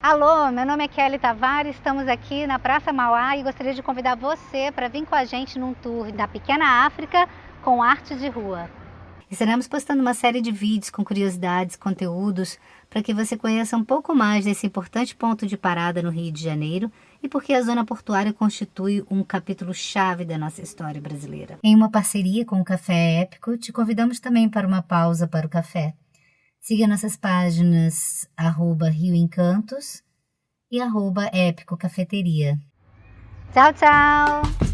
Alô, meu nome é Kelly Tavares, estamos aqui na Praça Mauá e gostaria de convidar você para vir com a gente num tour da pequena África com arte de rua. Estaremos postando uma série de vídeos com curiosidades, conteúdos, para que você conheça um pouco mais desse importante ponto de parada no Rio de Janeiro e porque a zona portuária constitui um capítulo chave da nossa história brasileira. Em uma parceria com o Café Épico, te convidamos também para uma pausa para o café. Siga nossas páginas arroba Rio Encantos e arroba Épico Cafeteria. Tchau, tchau!